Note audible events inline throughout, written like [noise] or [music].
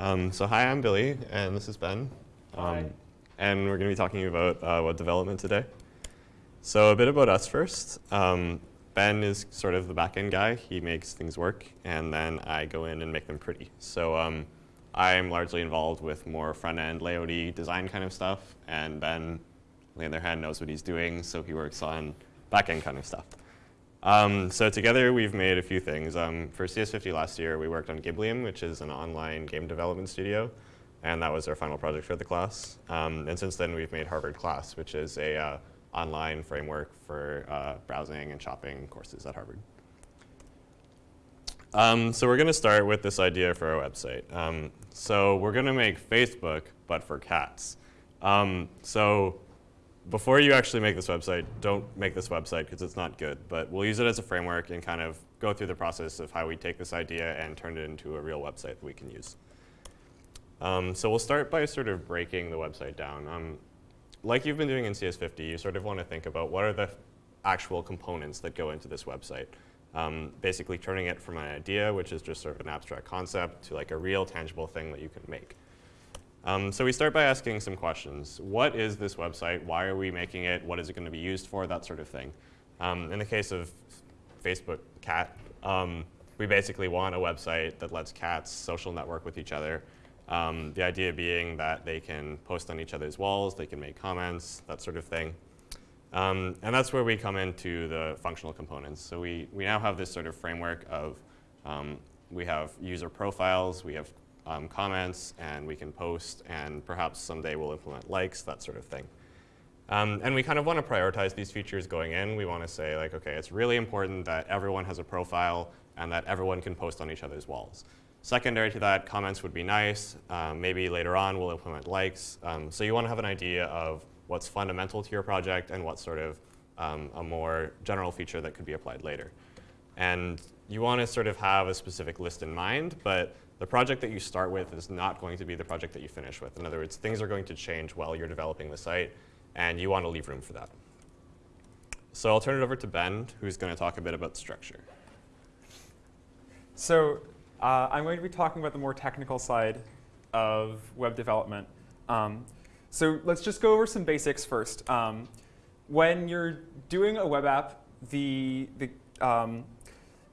Um, so hi, I'm Billy, and this is Ben. Hi. Um, and we're going to be talking about uh, web development today. So a bit about us first. Um, ben is sort of the backend guy. He makes things work, and then I go in and make them pretty. So um, I'm largely involved with more front-end layouty design kind of stuff, and Ben, on the other hand, knows what he's doing, so he works on backend kind of stuff. Um, so together we've made a few things. Um, for CS50 last year, we worked on Giblium, which is an online game development studio, and that was our final project for the class. Um, and since then, we've made Harvard Class, which is a uh, online framework for uh, browsing and shopping courses at Harvard. Um, so we're going to start with this idea for our website. Um, so we're going to make Facebook, but for cats. Um, so before you actually make this website, don't make this website because it's not good. But we'll use it as a framework and kind of go through the process of how we take this idea and turn it into a real website that we can use. Um, so we'll start by sort of breaking the website down. Um, like you've been doing in CS50, you sort of want to think about what are the actual components that go into this website. Um, basically turning it from an idea, which is just sort of an abstract concept, to like a real tangible thing that you can make. Um, so we start by asking some questions. What is this website? Why are we making it? What is it going to be used for? That sort of thing. Um, in the case of Facebook Cat, um, we basically want a website that lets cats social network with each other. Um, the idea being that they can post on each other's walls, they can make comments, that sort of thing. Um, and that's where we come into the functional components. So we, we now have this sort of framework of, um, we have user profiles, we have um, comments and we can post and perhaps someday we'll implement likes, that sort of thing. Um, and we kind of want to prioritize these features going in. We want to say like, okay, it's really important that everyone has a profile and that everyone can post on each other's walls. Secondary to that, comments would be nice. Um, maybe later on we'll implement likes. Um, so you want to have an idea of what's fundamental to your project and what's sort of um, a more general feature that could be applied later. And you want to sort of have a specific list in mind, but the project that you start with is not going to be the project that you finish with. In other words, things are going to change while you're developing the site, and you want to leave room for that. So I'll turn it over to Ben, who's going to talk a bit about structure. So uh, I'm going to be talking about the more technical side of web development. Um, so let's just go over some basics first. Um, when you're doing a web app, the, the um,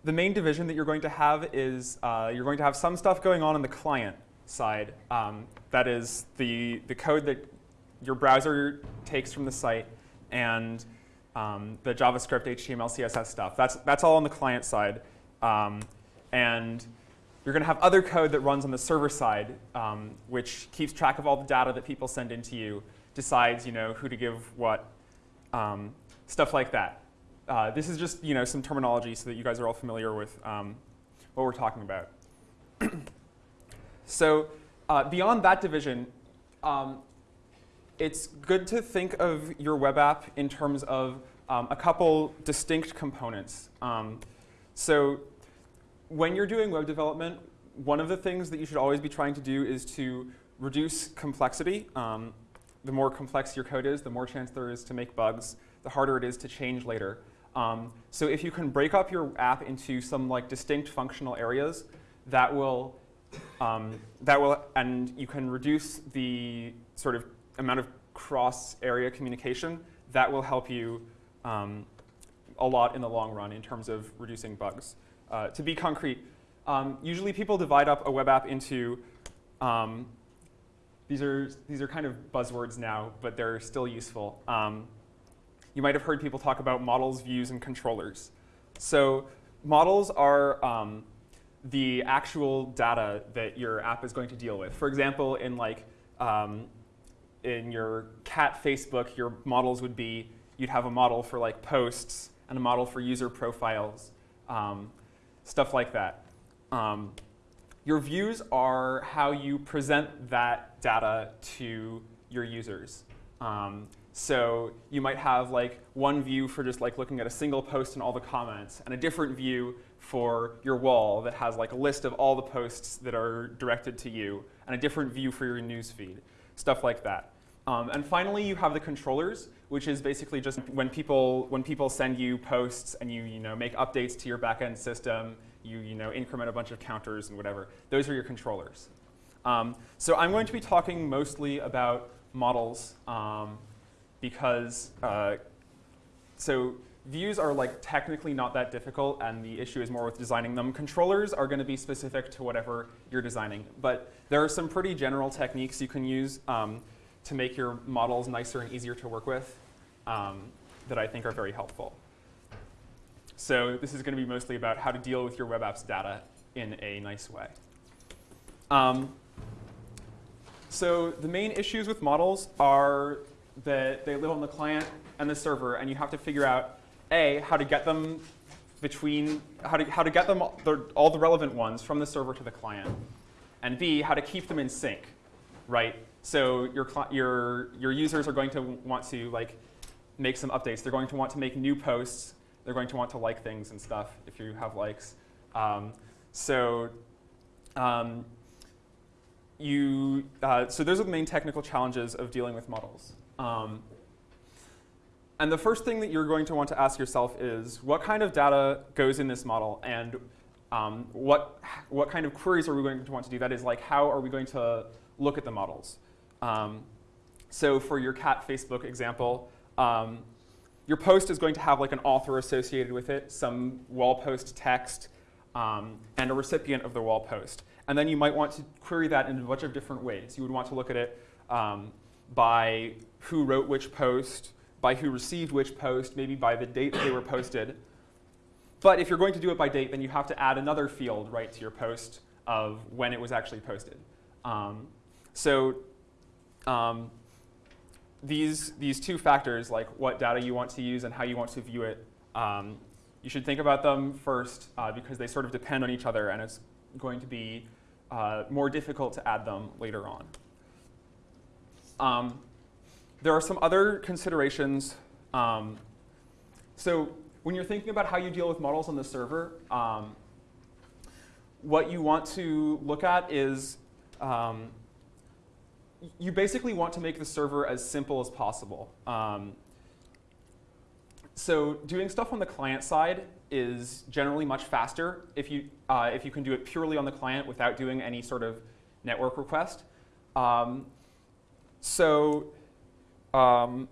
the main division that you're going to have is uh, you're going to have some stuff going on on the client side. Um, that is the, the code that your browser takes from the site and um, the JavaScript, HTML, CSS stuff. That's, that's all on the client side. Um, and you're going to have other code that runs on the server side, um, which keeps track of all the data that people send into you, decides you know, who to give what, um, stuff like that. Uh, this is just you know some terminology so that you guys are all familiar with um, what we're talking about. [clears throat] so uh, beyond that division, um, it's good to think of your web app in terms of um, a couple distinct components. Um, so when you're doing web development, one of the things that you should always be trying to do is to reduce complexity. Um, the more complex your code is, the more chance there is to make bugs, the harder it is to change later. Um, so if you can break up your app into some like distinct functional areas, that will, um, that will, and you can reduce the sort of amount of cross-area communication, that will help you um, a lot in the long run in terms of reducing bugs. Uh, to be concrete, um, usually people divide up a web app into um, these are these are kind of buzzwords now, but they're still useful. Um, you might have heard people talk about models, views, and controllers. So models are um, the actual data that your app is going to deal with. For example, in like um, in your cat Facebook, your models would be you'd have a model for like posts and a model for user profiles, um, stuff like that. Um, your views are how you present that data to your users. So you might have like one view for just like looking at a single post and all the comments, and a different view for your wall that has like a list of all the posts that are directed to you, and a different view for your news feed, stuff like that. Um, and finally, you have the controllers, which is basically just when people when people send you posts and you you know make updates to your backend system, you you know increment a bunch of counters and whatever. Those are your controllers. Um, so I'm going to be talking mostly about models um, because uh, so views are like technically not that difficult and the issue is more with designing them. Controllers are going to be specific to whatever you're designing. But there are some pretty general techniques you can use um, to make your models nicer and easier to work with um, that I think are very helpful. So this is going to be mostly about how to deal with your web apps data in a nice way. Um, so the main issues with models are that they live on the client and the server, and you have to figure out, A, how to get them between, how to, how to get them all the relevant ones from the server to the client, and B, how to keep them in sync, right? So your, your, your users are going to want to like make some updates. They're going to want to make new posts. They're going to want to like things and stuff if you have likes. Um, so um, you, uh, so those are the main technical challenges of dealing with models. Um, and the first thing that you're going to want to ask yourself is, what kind of data goes in this model, and um, what, what kind of queries are we going to want to do? That is, like, how are we going to look at the models? Um, so for your cat Facebook example, um, your post is going to have like an author associated with it, some wall post text, um, and a recipient of the wall post. And then you might want to query that in a bunch of different ways. You would want to look at it um, by who wrote which post, by who received which post, maybe by the date they were posted. But if you're going to do it by date, then you have to add another field right to your post of when it was actually posted. Um, so um, these, these two factors, like what data you want to use and how you want to view it, um, you should think about them first uh, because they sort of depend on each other and it's going to be uh, more difficult to add them later on. Um, there are some other considerations. Um, so when you're thinking about how you deal with models on the server, um, what you want to look at is um, you basically want to make the server as simple as possible. Um, so doing stuff on the client side is generally much faster if you, uh, if you can do it purely on the client without doing any sort of network request. Um, so um,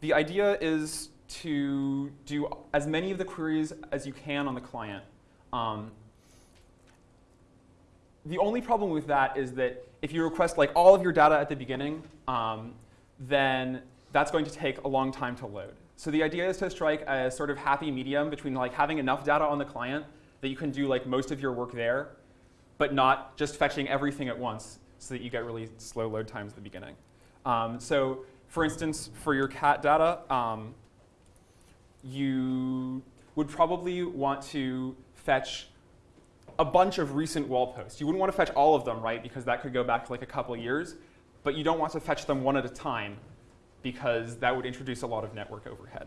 the idea is to do as many of the queries as you can on the client. Um, the only problem with that is that if you request like all of your data at the beginning, um, then that's going to take a long time to load. So the idea is to strike a sort of happy medium between like having enough data on the client that you can do like most of your work there, but not just fetching everything at once so that you get really slow load times at the beginning. Um, so for instance, for your cat data, um, you would probably want to fetch a bunch of recent wall posts. You wouldn't want to fetch all of them, right, because that could go back like a couple years. But you don't want to fetch them one at a time because that would introduce a lot of network overhead.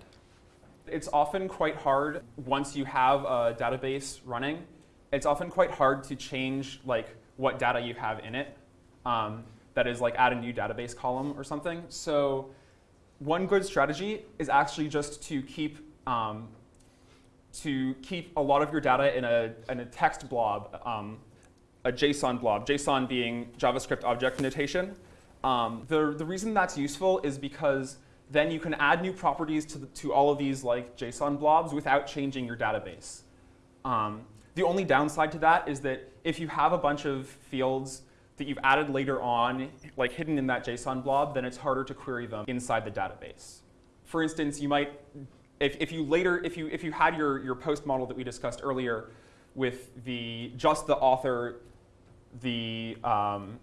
It's often quite hard once you have a database running. It's often quite hard to change like what data you have in it. Um, that is like add a new database column or something. So one good strategy is actually just to keep um, to keep a lot of your data in a, in a text blob, um, a JSON blob, JSON being JavaScript object notation. Um, the, the reason that's useful is because then you can add new properties to, the, to all of these like JSON blobs without changing your database. Um, the only downside to that is that if you have a bunch of fields that you've added later on, like hidden in that JSON blob, then it's harder to query them inside the database. For instance, you might if, if you later, if you, if you had your, your post model that we discussed earlier with the, just the author, the, um,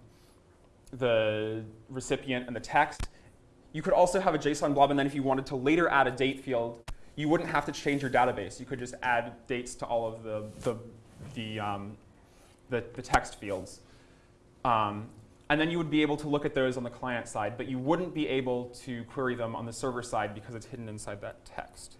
the recipient, and the text, you could also have a JSON blob, and then if you wanted to later add a date field, you wouldn't have to change your database. You could just add dates to all of the, the, the, um, the, the text fields. Um, and then you would be able to look at those on the client side, but you wouldn't be able to query them on the server side because it's hidden inside that text.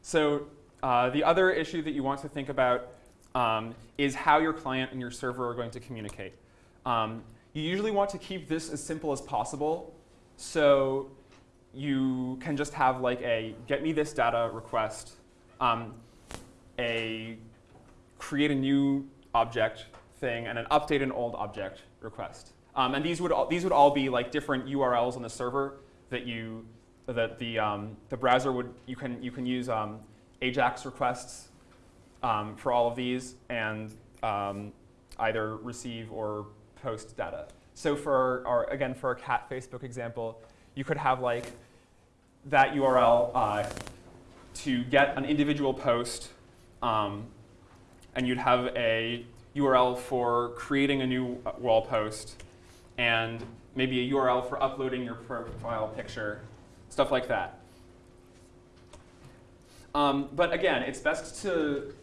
So uh, the other issue that you want to think about um, is how your client and your server are going to communicate. Um, you usually want to keep this as simple as possible. So you can just have like a get me this data request, um, a create a new object thing and an update an old object request. Um, and these would all, these would all be like different URLs on the server that you that the um, the browser would you can you can use um, AJAX requests um, for all of these and um, either receive or post data. So for our again for our cat Facebook example, you could have like that URL uh, to get an individual post, um, and you'd have a URL for creating a new uh, wall post, and maybe a URL for uploading your profile picture, stuff like that. Um, but again, it's best to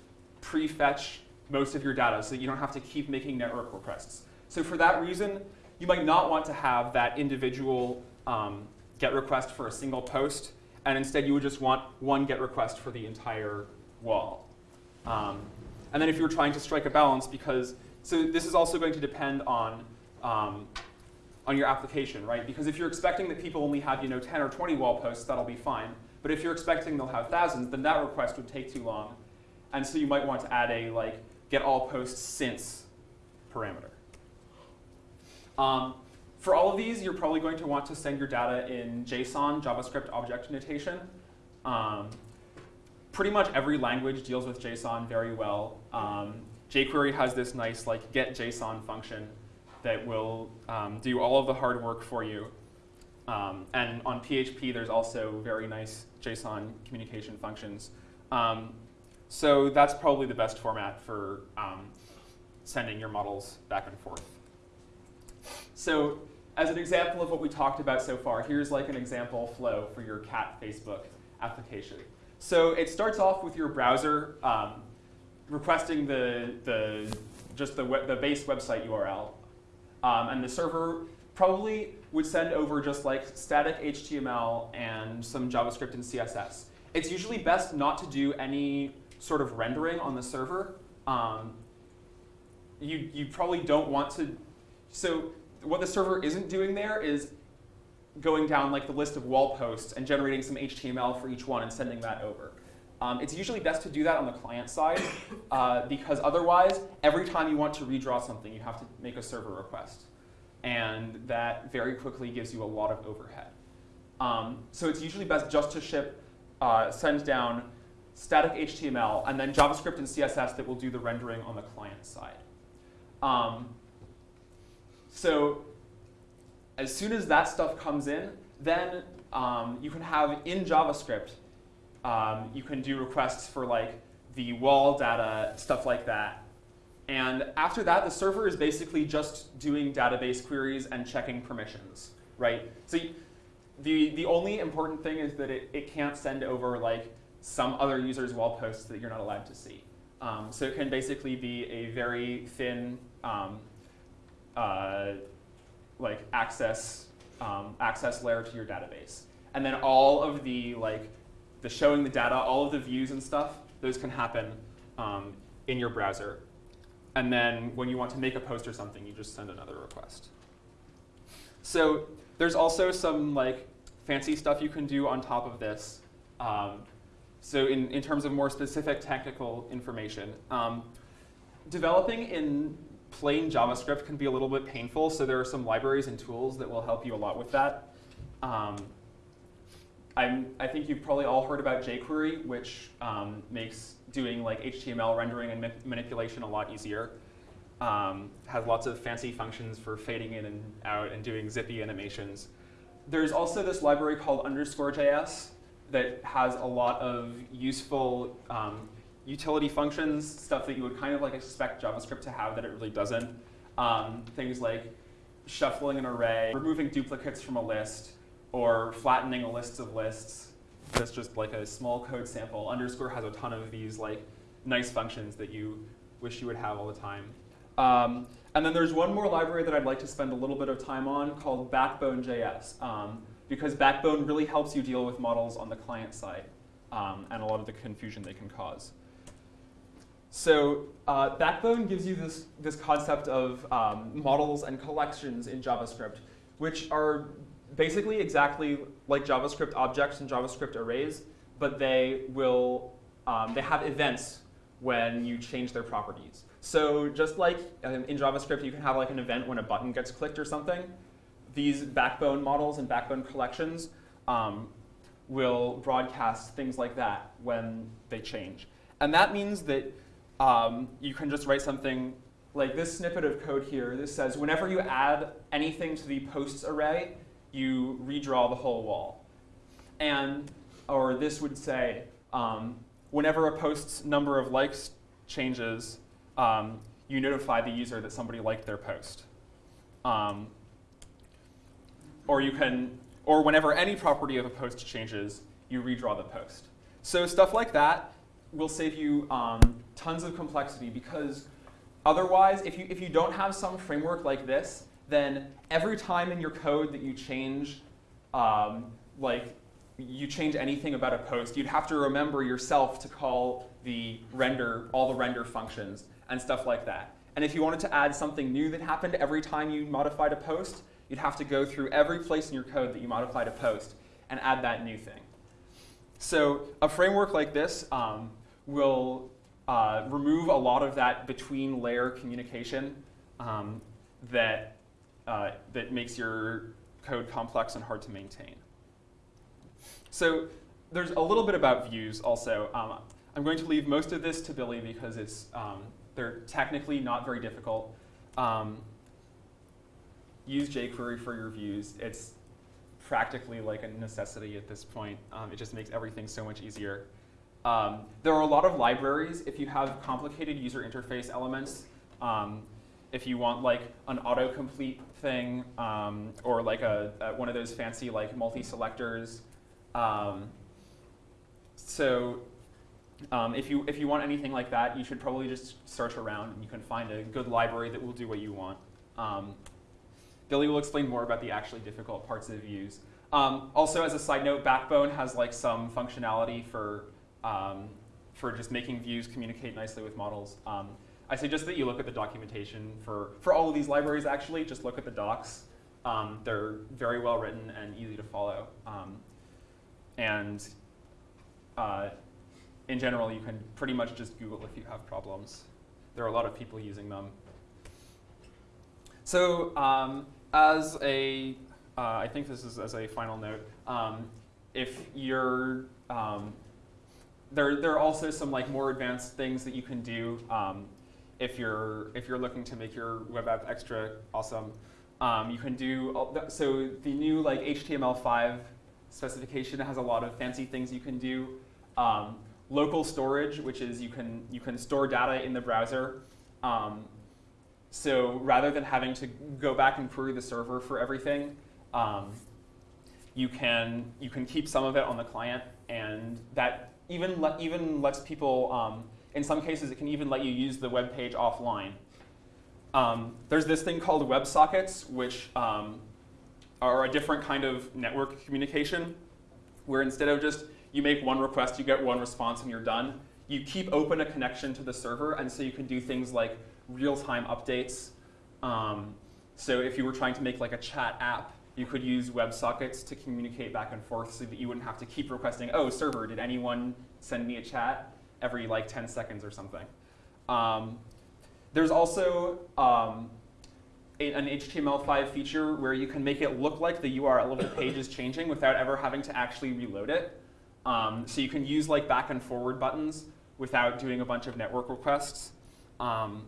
prefetch most of your data so that you don't have to keep making network requests. So for that reason, you might not want to have that individual um, GET request for a single post, and instead you would just want one GET request for the entire wall. Um, and then if you're trying to strike a balance, because, so this is also going to depend on, um, on your application, right? Because if you're expecting that people only have, you know, 10 or 20 wall posts, that'll be fine. But if you're expecting they'll have thousands, then that request would take too long. And so you might want to add a, like, get all posts since parameter. Um, for all of these, you're probably going to want to send your data in JSON, JavaScript object notation. Um, pretty much every language deals with JSON very well. Um, jQuery has this nice like get JSON function that will um, do all of the hard work for you. Um, and on PHP, there's also very nice JSON communication functions. Um, so that's probably the best format for um, sending your models back and forth. So as an example of what we talked about so far, here's like an example flow for your cat Facebook application. So it starts off with your browser um, requesting the, the, just the, the base website URL. Um, and the server probably would send over just like static HTML and some JavaScript and CSS. It's usually best not to do any sort of rendering on the server. Um, you, you probably don't want to, so what the server isn't doing there is going down like the list of wall posts and generating some HTML for each one and sending that over. Um, it's usually best to do that on the client side uh, because otherwise, every time you want to redraw something, you have to make a server request. And that very quickly gives you a lot of overhead. Um, so it's usually best just to ship, uh, send down static HTML and then JavaScript and CSS that will do the rendering on the client side. Um, so as soon as that stuff comes in, then um, you can have in JavaScript, um, you can do requests for like the wall data, stuff like that. And after that, the server is basically just doing database queries and checking permissions, right? So the, the only important thing is that it, it can't send over like some other user's wall posts that you're not allowed to see. Um, so it can basically be a very thin um, uh, like access um, access layer to your database. And then all of the like the showing the data, all of the views and stuff, those can happen um, in your browser. And then when you want to make a post or something, you just send another request. So there's also some like fancy stuff you can do on top of this. Um, so in, in terms of more specific technical information, um, developing in plain JavaScript can be a little bit painful, so there are some libraries and tools that will help you a lot with that. Um, I'm, I think you've probably all heard about jQuery, which um, makes doing like HTML rendering and ma manipulation a lot easier. Um, has lots of fancy functions for fading in and out and doing zippy animations. There's also this library called underscore JS that has a lot of useful um, utility functions, stuff that you would kind of like expect JavaScript to have that it really doesn't. Um, things like shuffling an array, removing duplicates from a list, or flattening a list of lists. That's just like a small code sample. Underscore has a ton of these like nice functions that you wish you would have all the time. Um, and then there's one more library that I'd like to spend a little bit of time on called Backbone.js, um, because Backbone really helps you deal with models on the client side um, and a lot of the confusion they can cause. So uh, Backbone gives you this, this concept of um, models and collections in JavaScript, which are basically exactly like JavaScript objects and JavaScript arrays, but they will um, they have events when you change their properties. So just like um, in JavaScript, you can have like an event when a button gets clicked or something. These backbone models and backbone collections um, will broadcast things like that when they change. And that means that um, you can just write something like this snippet of code here. This says whenever you add anything to the posts array, you redraw the whole wall. And, or this would say, um, whenever a post's number of likes changes, um, you notify the user that somebody liked their post. Um, or you can, or whenever any property of a post changes, you redraw the post. So stuff like that will save you um, tons of complexity because otherwise, if you, if you don't have some framework like this, then every time in your code that you change, um, like you change anything about a post, you'd have to remember yourself to call the render, all the render functions and stuff like that. And if you wanted to add something new that happened every time you modified a post, you'd have to go through every place in your code that you modified a post and add that new thing. So a framework like this um, will uh, remove a lot of that between layer communication um, that, uh, that makes your code complex and hard to maintain. So there's a little bit about views also. Um, I'm going to leave most of this to Billy because it's, um, they're technically not very difficult. Um, use jQuery for your views. It's practically like a necessity at this point. Um, it just makes everything so much easier. Um, there are a lot of libraries if you have complicated user interface elements. Um, if you want like an autocomplete thing um, or like a, a, one of those fancy like multi-selectors. Um, so um, if, you, if you want anything like that, you should probably just search around and you can find a good library that will do what you want. Um, Billy will explain more about the actually difficult parts of views. Um, also, as a side note, Backbone has like some functionality for, um, for just making views communicate nicely with models. I suggest that you look at the documentation for, for all of these libraries, actually. Just look at the docs. Um, they're very well written and easy to follow. Um, and uh, in general, you can pretty much just Google if you have problems. There are a lot of people using them. So um, as a, uh, I think this is as a final note, um, if you're, um, there, there are also some like more advanced things that you can do um, if you're, if you're looking to make your web app extra awesome. Um, you can do, so the new like HTML5 specification has a lot of fancy things you can do. Um, local storage, which is you can, you can store data in the browser. Um, so rather than having to go back and query the server for everything, um, you, can, you can keep some of it on the client, and that even, le even lets people, um, in some cases, it can even let you use the web page offline. Um, there's this thing called WebSockets, which um, are a different kind of network communication, where instead of just you make one request, you get one response, and you're done. You keep open a connection to the server, and so you can do things like real-time updates. Um, so if you were trying to make like a chat app, you could use WebSockets to communicate back and forth so that you wouldn't have to keep requesting, oh, server, did anyone send me a chat every like 10 seconds or something. Um, there's also um, a, an HTML5 feature where you can make it look like the URL of the page is changing without ever having to actually reload it. Um, so you can use like back and forward buttons without doing a bunch of network requests. Um,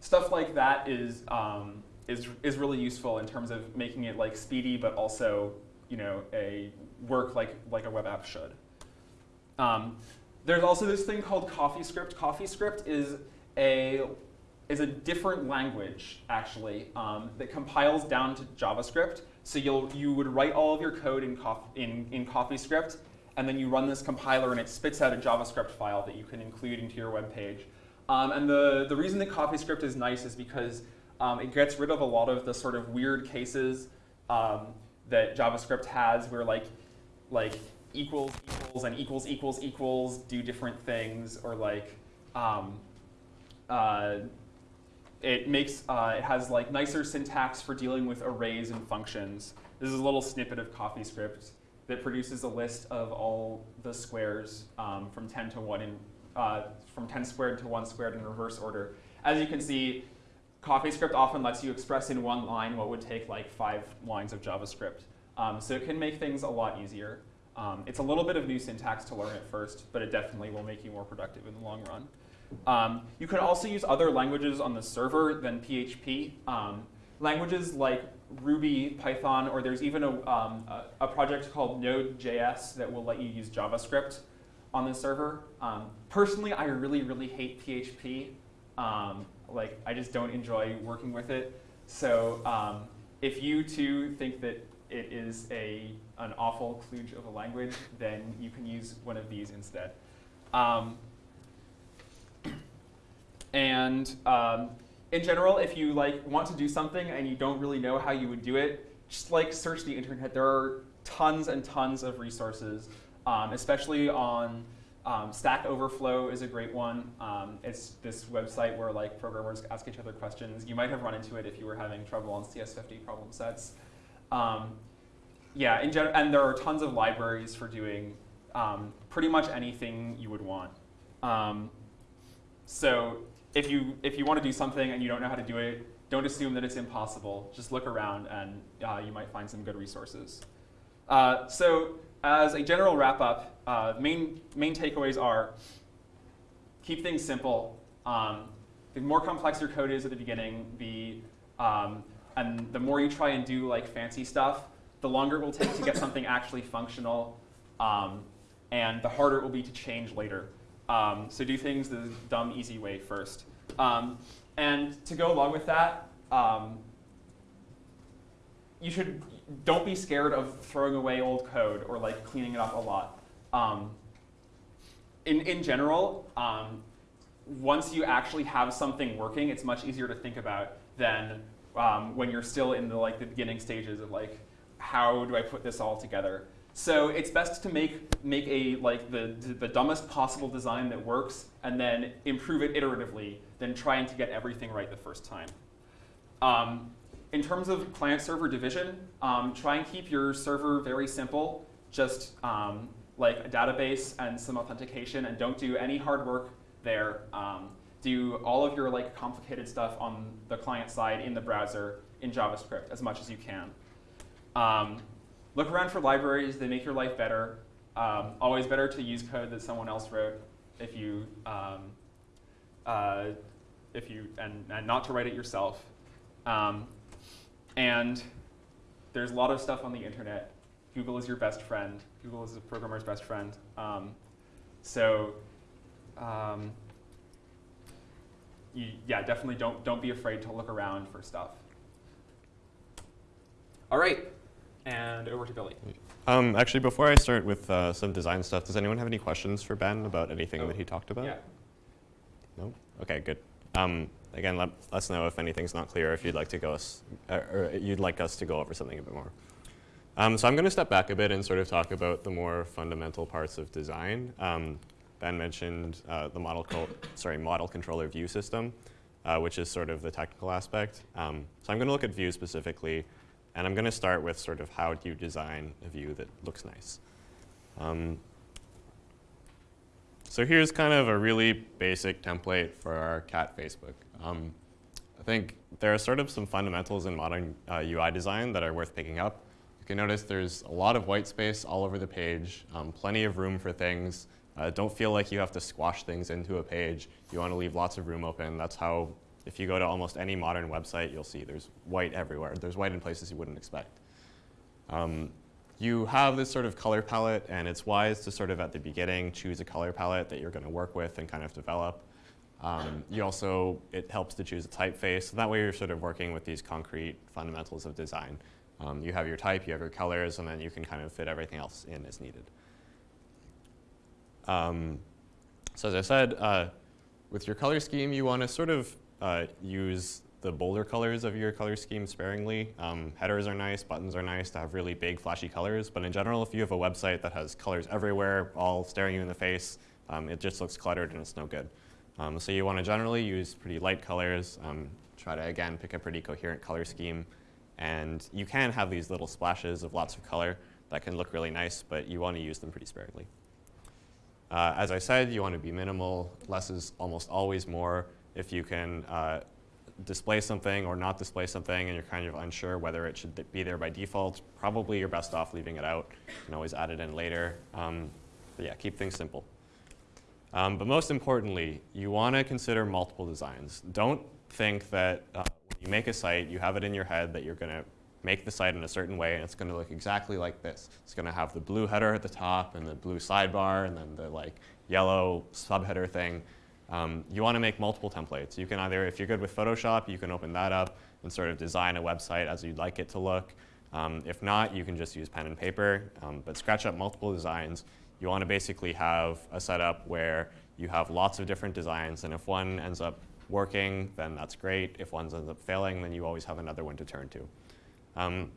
stuff like that is, um, is, is really useful in terms of making it like speedy, but also you know, a work like, like a web app should. Um, there's also this thing called CoffeeScript. CoffeeScript is a, is a different language, actually, um, that compiles down to JavaScript. So you'll, you would write all of your code in, in, in CoffeeScript, and then you run this compiler and it spits out a JavaScript file that you can include into your web page. Um, and the, the reason that CoffeeScript is nice is because um, it gets rid of a lot of the sort of weird cases um, that JavaScript has where like, like equals equals and equals equals equals do different things or like um, uh, it makes uh, it has like nicer syntax for dealing with arrays and functions. This is a little snippet of CoffeeScript that produces a list of all the squares um, from 10 to 1 in uh, from 10 squared to 1 squared in reverse order. As you can see, CoffeeScript often lets you express in one line what would take like five lines of JavaScript. Um, so it can make things a lot easier. Um, it's a little bit of new syntax to learn at first, but it definitely will make you more productive in the long run. Um, you can also use other languages on the server than PHP. Um, languages like Ruby, Python, or there's even a, um, a, a, project called Node.js that will let you use JavaScript on the server. Um, personally, I really, really hate PHP. Um, like, I just don't enjoy working with it. So if you too think that it is a, an awful kludge of a language, then you can use one of these instead. Um, and um, in general, if you like want to do something and you don't really know how you would do it, just like search the internet. There are tons and tons of resources, um, especially on um, Stack Overflow is a great one. Um, it's this website where like programmers ask each other questions. You might have run into it if you were having trouble on CS50 problem sets. Um, yeah, in general, and there are tons of libraries for doing um, pretty much anything you would want. Um, so if you if you want to do something and you don't know how to do it, don't assume that it's impossible. Just look around and uh, you might find some good resources. Uh, so as a general wrap up, uh, main main takeaways are keep things simple. Um, the more complex your code is at the beginning, the um, and the more you try and do like fancy stuff, the longer it will take to get something actually functional, um, and the harder it will be to change later. Um, so do things the dumb, easy way first. Um, and to go along with that, um, you should don't be scared of throwing away old code or like cleaning it up a lot. Um, in, in general, um, once you actually have something working, it's much easier to think about than um, when you're still in the like the beginning stages of like, how do I put this all together? So it's best to make make a like the the dumbest possible design that works, and then improve it iteratively, than trying to get everything right the first time. Um, in terms of client-server division, um, try and keep your server very simple, just um, like a database and some authentication, and don't do any hard work there. Um, do all of your like complicated stuff on the client side in the browser in JavaScript as much as you can. Um, look around for libraries, they make your life better. Um, always better to use code that someone else wrote if you, um, uh, if you and, and not to write it yourself. Um, and there's a lot of stuff on the internet. Google is your best friend. Google is a programmer's best friend. Um, so um, you, yeah, definitely don't, don't be afraid to look around for stuff. All right, and over to Billy. Um, actually, before I start with uh, some design stuff, does anyone have any questions for Ben about anything oh, that he talked about? Yeah. No? Okay, good. Um, again, let, let, us know if anything's not clear, if you'd like to go us, uh, or you'd like us to go over something a bit more. Um, so I'm going to step back a bit and sort of talk about the more fundamental parts of design. Um, Ben mentioned uh, the model, sorry, model controller view system, uh, which is sort of the technical aspect. Um, so I'm going to look at view specifically, and I'm going to start with sort of how do you design a view that looks nice. Um, so here's kind of a really basic template for our cat Facebook. Um, I think there are sort of some fundamentals in modern uh, UI design that are worth picking up. You can notice there's a lot of white space all over the page, um, plenty of room for things. Uh, don't feel like you have to squash things into a page. You want to leave lots of room open. That's how if you go to almost any modern website, you'll see there's white everywhere. There's white in places you wouldn't expect. Um, you have this sort of color palette, and it's wise to sort of at the beginning choose a color palette that you're going to work with and kind of develop. Um, you also, it helps to choose a typeface. So that way you're sort of working with these concrete fundamentals of design. Um, you have your type, you have your colors, and then you can kind of fit everything else in as needed. Um, so as I said, uh, with your color scheme, you want to sort of uh, use the bolder colors of your color scheme sparingly. Um, headers are nice, buttons are nice to have really big flashy colors, but in general, if you have a website that has colors everywhere, all staring you in the face, um, it just looks cluttered and it's no good. Um, so you want to generally use pretty light colors, um, try to, again, pick a pretty coherent color scheme, and you can have these little splashes of lots of color that can look really nice, but you want to use them pretty sparingly. Uh, as I said, you want to be minimal. Less is almost always more. If you can uh, display something or not display something and you're kind of unsure whether it should be there by default, probably you're best off leaving it out. You can always add it in later. Um, but yeah, keep things simple. Um, but most importantly, you want to consider multiple designs. Don't think that uh, when you make a site, you have it in your head that you're going to make the site in a certain way and it's going to look exactly like this. It's going to have the blue header at the top and the blue sidebar and then the like yellow subheader thing. Um, you want to make multiple templates. You can either, if you're good with Photoshop, you can open that up and sort of design a website as you'd like it to look. Um, if not, you can just use pen and paper, um, but scratch up multiple designs you want to basically have a setup where you have lots of different designs, and if one ends up working, then that's great. If one ends up failing, then you always have another one to turn to. Um,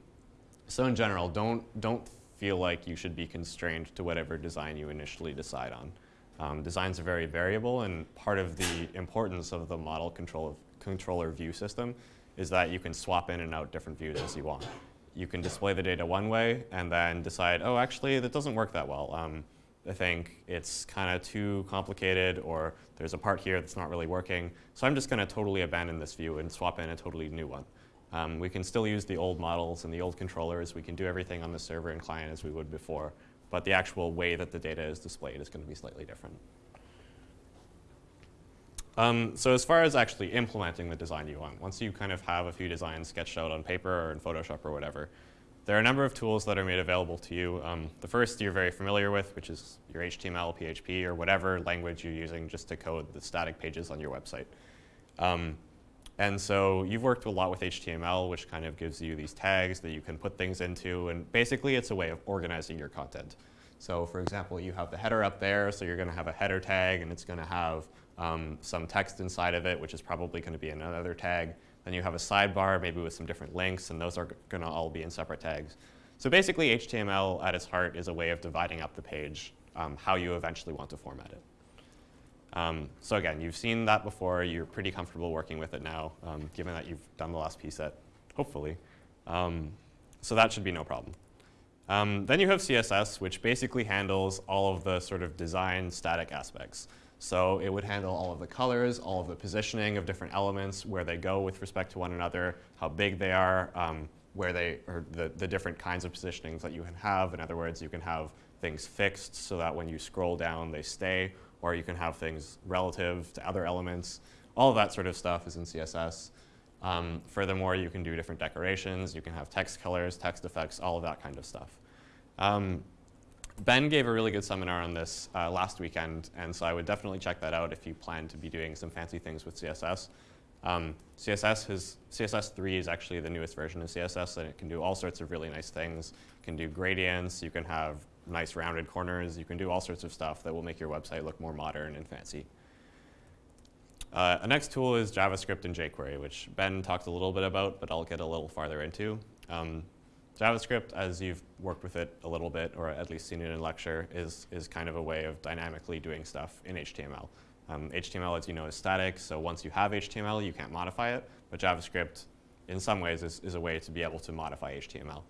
so in general, don't, don't feel like you should be constrained to whatever design you initially decide on. Um, designs are very variable, and part of the importance of the model control controller view system is that you can swap in and out different views as you want you can display the data one way and then decide, oh, actually, that doesn't work that well. Um, I think it's kind of too complicated or there's a part here that's not really working. So I'm just going to totally abandon this view and swap in a totally new one. Um, we can still use the old models and the old controllers. We can do everything on the server and client as we would before. But the actual way that the data is displayed is going to be slightly different. Um, so as far as actually implementing the design you want, once you kind of have a few designs sketched out on paper or in Photoshop or whatever, there are a number of tools that are made available to you. Um, the first you're very familiar with, which is your HTML, PHP, or whatever language you're using just to code the static pages on your website. Um, and so you've worked a lot with HTML, which kind of gives you these tags that you can put things into. And basically, it's a way of organizing your content. So for example, you have the header up there, so you're going to have a header tag, and it's going to have um, some text inside of it, which is probably going to be another tag. Then you have a sidebar, maybe with some different links, and those are going to all be in separate tags. So basically, HTML at its heart is a way of dividing up the page, um, how you eventually want to format it. Um, so again, you've seen that before. You're pretty comfortable working with it now, um, given that you've done the last pset, hopefully. Um, so that should be no problem. Um, then you have CSS, which basically handles all of the sort of design static aspects. So it would handle all of the colors, all of the positioning of different elements, where they go with respect to one another, how big they are, um, where they, or the, the different kinds of positionings that you can have. In other words, you can have things fixed so that when you scroll down, they stay, or you can have things relative to other elements. All of that sort of stuff is in CSS. Um, furthermore, you can do different decorations. You can have text colors, text effects, all of that kind of stuff. Um, Ben gave a really good seminar on this uh, last weekend, and so I would definitely check that out if you plan to be doing some fancy things with CSS. Um, CSS has, CSS3 is actually the newest version of CSS, and it can do all sorts of really nice things. It can do gradients, you can have nice rounded corners, you can do all sorts of stuff that will make your website look more modern and fancy. Uh, a next tool is JavaScript and jQuery, which Ben talked a little bit about, but I'll get a little farther into. Um, JavaScript, as you've worked with it a little bit, or at least seen it in lecture, is, is kind of a way of dynamically doing stuff in HTML. Um, HTML, as you know, is static, so once you have HTML, you can't modify it. But JavaScript, in some ways, is, is a way to be able to modify HTML.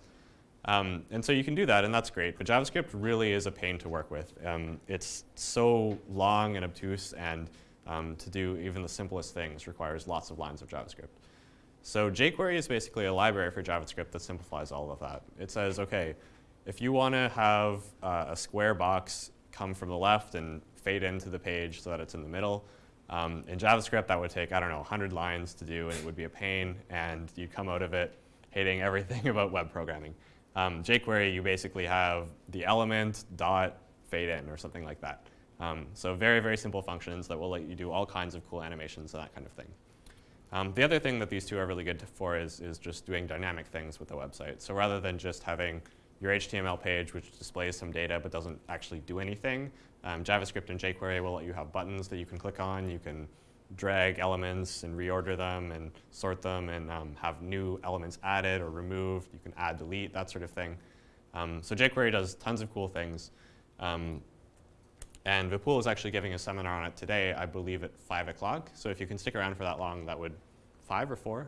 Um, and so you can do that, and that's great. But JavaScript really is a pain to work with. Um, it's so long and obtuse, and um, to do even the simplest things requires lots of lines of JavaScript. So jQuery is basically a library for JavaScript that simplifies all of that. It says, OK, if you want to have uh, a square box come from the left and fade into the page so that it's in the middle, um, in JavaScript, that would take, I don't know, 100 lines to do, and it would be a pain, and you'd come out of it hating everything [laughs] about web programming. Um, jQuery, you basically have the element dot fade in or something like that. Um, so very, very simple functions that will let you do all kinds of cool animations and that kind of thing. Um, the other thing that these two are really good for is, is just doing dynamic things with the website. So rather than just having your HTML page which displays some data but doesn't actually do anything, um, JavaScript and jQuery will let you have buttons that you can click on. You can drag elements and reorder them and sort them and um, have new elements added or removed. You can add, delete, that sort of thing. Um, so jQuery does tons of cool things. Um, and Vipul is actually giving a seminar on it today, I believe at 5 o'clock. So if you can stick around for that long, that would, 5 or 4?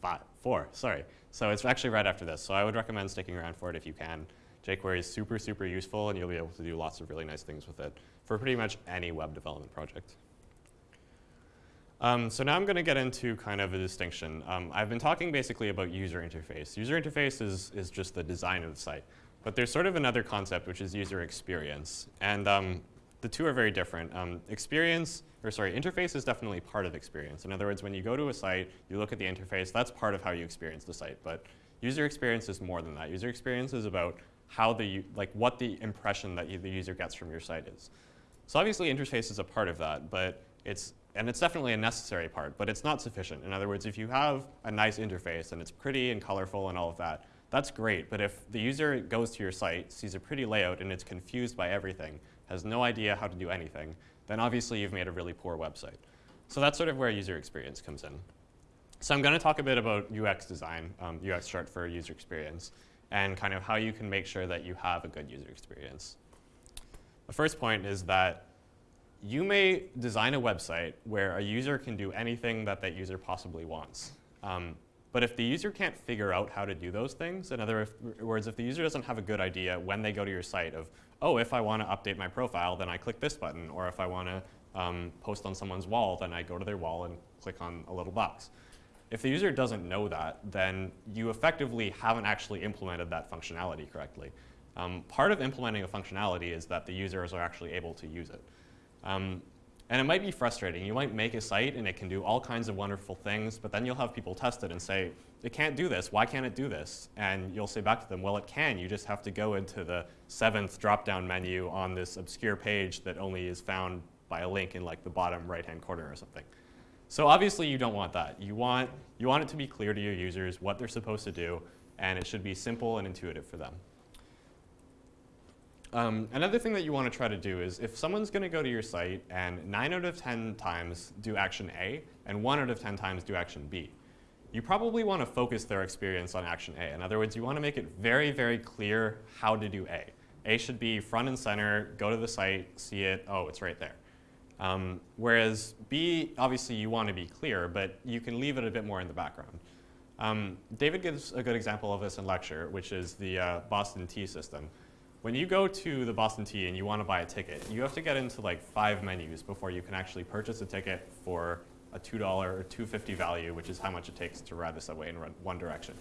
Five, 4, sorry. So it's actually right after this. So I would recommend sticking around for it if you can. jQuery is super, super useful, and you'll be able to do lots of really nice things with it for pretty much any web development project. Um, so now I'm going to get into kind of a distinction. Um, I've been talking basically about user interface. User interface is, is just the design of the site. But there's sort of another concept, which is user experience. And um, the two are very different. Um, experience, or sorry, interface is definitely part of experience. In other words, when you go to a site, you look at the interface, that's part of how you experience the site. But user experience is more than that. User experience is about how the, like what the impression that you, the user gets from your site is. So obviously interface is a part of that, but it's and it's definitely a necessary part, but it's not sufficient. In other words, if you have a nice interface and it's pretty and colorful and all of that, that's great. But if the user goes to your site, sees a pretty layout, and it's confused by everything, has no idea how to do anything, then obviously you've made a really poor website. So that's sort of where user experience comes in. So I'm going to talk a bit about UX design, um, UX short for user experience, and kind of how you can make sure that you have a good user experience. The first point is that you may design a website where a user can do anything that that user possibly wants. Um, but if the user can't figure out how to do those things, in other words, if the user doesn't have a good idea when they go to your site of, oh, if I want to update my profile, then I click this button, or if I want to um, post on someone's wall, then I go to their wall and click on a little box. If the user doesn't know that, then you effectively haven't actually implemented that functionality correctly. Um, part of implementing a functionality is that the users are actually able to use it. Um, and it might be frustrating. You might make a site and it can do all kinds of wonderful things, but then you'll have people test it and say, it can't do this. Why can't it do this? And you'll say back to them, well, it can. You just have to go into the seventh drop-down menu on this obscure page that only is found by a link in like the bottom right-hand corner or something. So obviously you don't want that. You want, you want it to be clear to your users what they're supposed to do, and it should be simple and intuitive for them. Um, another thing that you want to try to do is if someone's going to go to your site and 9 out of 10 times do action A and 1 out of 10 times do action B, you probably want to focus their experience on action A. In other words, you want to make it very, very clear how to do A. A should be front and center, go to the site, see it, oh, it's right there. Um, whereas B, obviously you want to be clear, but you can leave it a bit more in the background. Um, David gives a good example of this in lecture, which is the uh, Boston T system. When you go to the Boston T and you want to buy a ticket, you have to get into like five menus before you can actually purchase a ticket for a $2 or $2.50 value, which is how much it takes to ride the subway in one direction.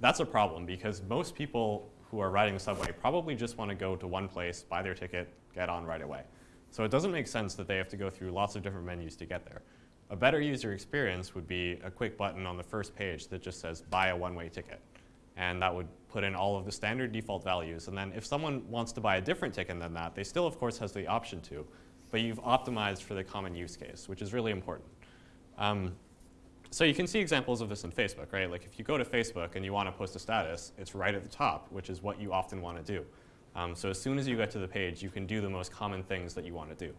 That's a problem because most people who are riding the subway probably just want to go to one place, buy their ticket, get on right away. So it doesn't make sense that they have to go through lots of different menus to get there. A better user experience would be a quick button on the first page that just says buy a one-way ticket. And that would put in all of the standard default values. And then if someone wants to buy a different ticket than that, they still, of course, has the option to. But you've optimized for the common use case, which is really important. Um, so you can see examples of this in Facebook, right? Like if you go to Facebook and you want to post a status, it's right at the top, which is what you often want to do. Um, so as soon as you get to the page, you can do the most common things that you want to do.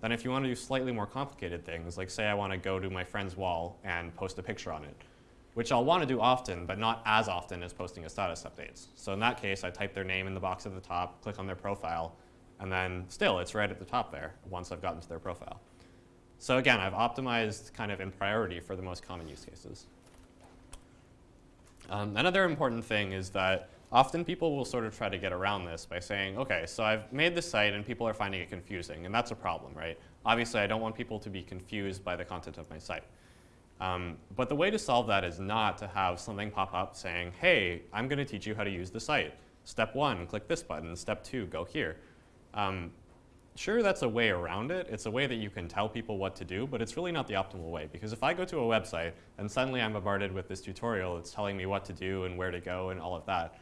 Then if you want to do slightly more complicated things, like say I want to go to my friend's wall and post a picture on it, which I'll want to do often, but not as often as posting a status updates. So in that case, I type their name in the box at the top, click on their profile, and then still it's right at the top there once I've gotten to their profile. So again, I've optimized kind of in priority for the most common use cases. Um, another important thing is that often people will sort of try to get around this by saying, okay, so I've made this site and people are finding it confusing, and that's a problem, right? Obviously, I don't want people to be confused by the content of my site. Um, but the way to solve that is not to have something pop up saying, hey, I'm going to teach you how to use the site. Step one, click this button. Step two, go here. Um, sure, that's a way around it. It's a way that you can tell people what to do, but it's really not the optimal way. Because if I go to a website and suddenly I'm bombarded with this tutorial that's telling me what to do and where to go and all of that,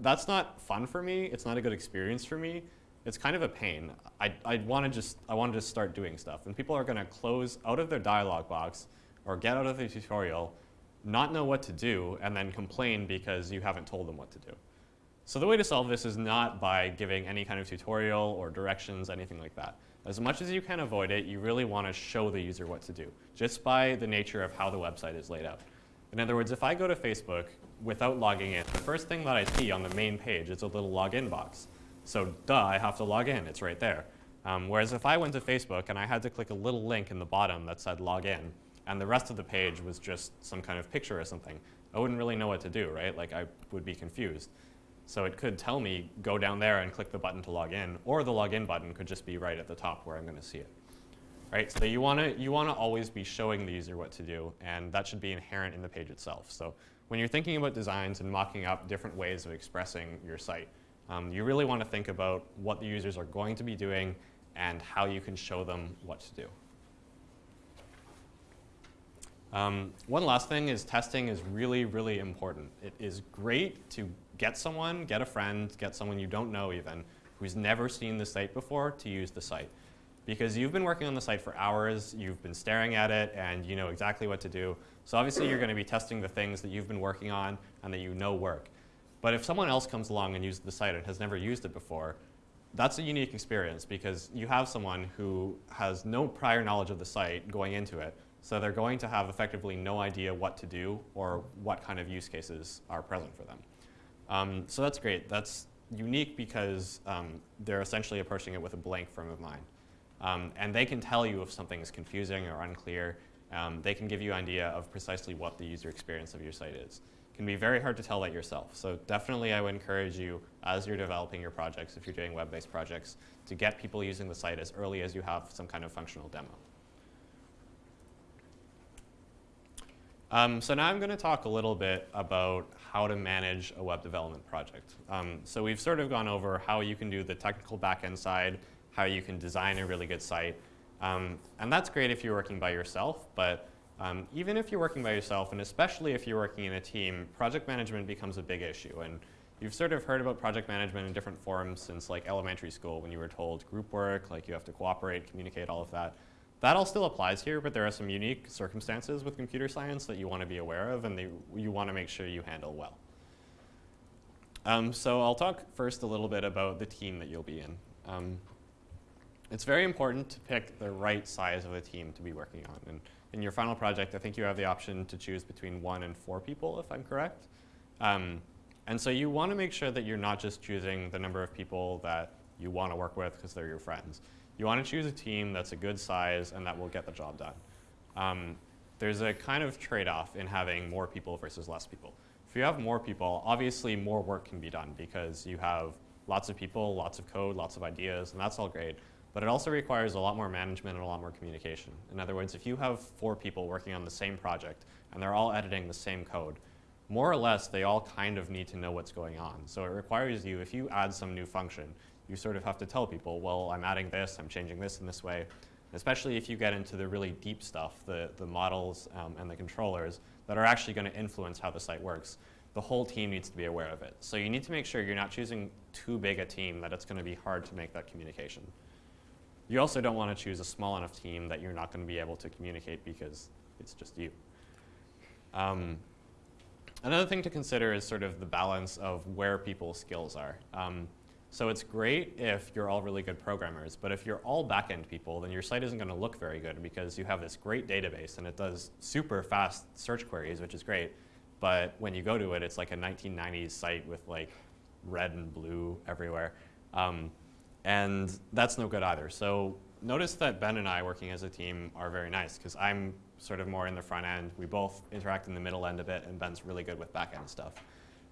that's not fun for me. It's not a good experience for me. It's kind of a pain. I, I want to just I want to just start doing stuff, and people are going to close out of their dialog box or get out of the tutorial, not know what to do, and then complain because you haven't told them what to do. So the way to solve this is not by giving any kind of tutorial or directions, anything like that. As much as you can avoid it, you really want to show the user what to do, just by the nature of how the website is laid out. In other words, if I go to Facebook without logging in, the first thing that I see on the main page is a little login box. So duh, I have to log in, it's right there. Um, whereas if I went to Facebook and I had to click a little link in the bottom that said login, and the rest of the page was just some kind of picture or something. I wouldn't really know what to do, right? Like I would be confused. So it could tell me, go down there and click the button to log in, or the login button could just be right at the top where I'm going to see it. Right, so you want to you want to always be showing the user what to do, and that should be inherent in the page itself. So when you're thinking about designs and mocking up different ways of expressing your site, um, you really want to think about what the users are going to be doing and how you can show them what to do. Um, one last thing is testing is really, really important. It is great to get someone, get a friend, get someone you don't know even, who's never seen the site before to use the site. Because you've been working on the site for hours, you've been staring at it, and you know exactly what to do. So obviously you're going to be testing the things that you've been working on and that you know work. But if someone else comes along and uses the site and has never used it before, that's a unique experience because you have someone who has no prior knowledge of the site going into it, so they're going to have effectively no idea what to do or what kind of use cases are present for them. Um, so that's great. That's unique because um, they're essentially approaching it with a blank frame of mind. Um, and they can tell you if something is confusing or unclear. Um, they can give you an idea of precisely what the user experience of your site is. It can be very hard to tell that yourself. So definitely I would encourage you, as you're developing your projects, if you're doing web-based projects, to get people using the site as early as you have some kind of functional demo. Um, so now I'm going to talk a little bit about how to manage a web development project. Um, so we've sort of gone over how you can do the technical backend side, how you can design a really good site. Um, and that's great if you're working by yourself, but um, even if you're working by yourself, and especially if you're working in a team, project management becomes a big issue. And you've sort of heard about project management in different forms since like elementary school when you were told group work, like you have to cooperate, communicate, all of that. That all still applies here, but there are some unique circumstances with computer science that you want to be aware of and they, you want to make sure you handle well. Um, so I'll talk first a little bit about the team that you'll be in. Um, it's very important to pick the right size of a team to be working on. And in your final project, I think you have the option to choose between one and four people, if I'm correct. Um, and so you want to make sure that you're not just choosing the number of people that you want to work with because they're your friends. You want to choose a team that's a good size and that will get the job done. Um, there's a kind of trade-off in having more people versus less people. If you have more people, obviously more work can be done because you have lots of people, lots of code, lots of ideas, and that's all great. But it also requires a lot more management and a lot more communication. In other words, if you have four people working on the same project and they're all editing the same code, more or less they all kind of need to know what's going on. So it requires you, if you add some new function, you sort of have to tell people, well, I'm adding this, I'm changing this in this way. Especially if you get into the really deep stuff, the, the models um, and the controllers that are actually going to influence how the site works. The whole team needs to be aware of it. So you need to make sure you're not choosing too big a team that it's going to be hard to make that communication. You also don't want to choose a small enough team that you're not going to be able to communicate because it's just you. Um, another thing to consider is sort of the balance of where people's skills are. Um, so it's great if you're all really good programmers, but if you're all backend people, then your site isn't going to look very good because you have this great database and it does super fast search queries, which is great. But when you go to it, it's like a 1990s site with like red and blue everywhere. Um, and that's no good either. So notice that Ben and I working as a team are very nice because I'm sort of more in the front end. We both interact in the middle end a bit and Ben's really good with backend stuff.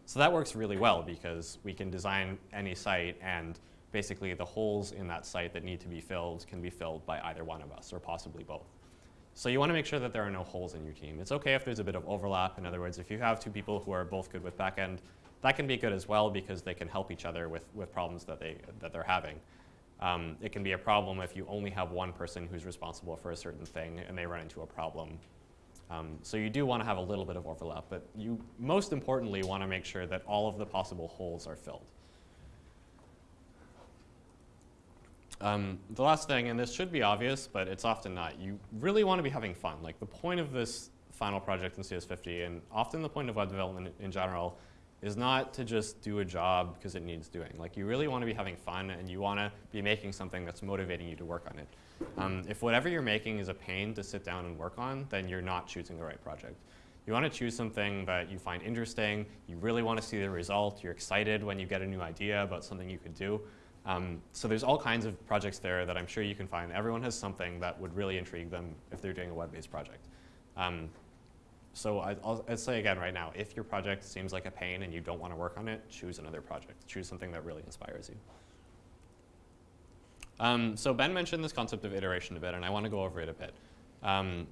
So that works really well because we can design any site and basically the holes in that site that need to be filled can be filled by either one of us or possibly both. So you want to make sure that there are no holes in your team. It's okay if there's a bit of overlap. In other words, if you have two people who are both good with backend, that can be good as well because they can help each other with, with problems that, they, that they're having. Um, it can be a problem if you only have one person who's responsible for a certain thing and they run into a problem um, so you do want to have a little bit of overlap, but you most importantly want to make sure that all of the possible holes are filled. Um, the last thing, and this should be obvious, but it's often not, you really want to be having fun. Like the point of this final project in CS50, and often the point of web development in general, is not to just do a job because it needs doing. Like you really want to be having fun and you want to be making something that's motivating you to work on it. Um, if whatever you're making is a pain to sit down and work on, then you're not choosing the right project. You want to choose something that you find interesting, you really want to see the result, you're excited when you get a new idea about something you could do. Um, so there's all kinds of projects there that I'm sure you can find. Everyone has something that would really intrigue them if they're doing a web-based project. Um, so I, I'll, I'll say again right now, if your project seems like a pain and you don't want to work on it, choose another project. Choose something that really inspires you. Um, so Ben mentioned this concept of iteration a bit, and I want to go over it a bit. Um,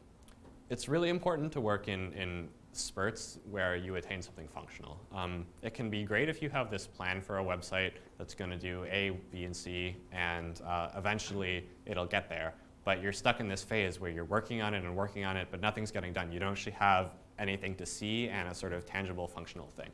it's really important to work in, in spurts where you attain something functional. Um, it can be great if you have this plan for a website that's going to do A, B, and C, and uh, eventually it'll get there. But you're stuck in this phase where you're working on it and working on it, but nothing's getting done. You don't actually have anything to see and a sort of tangible functional thing.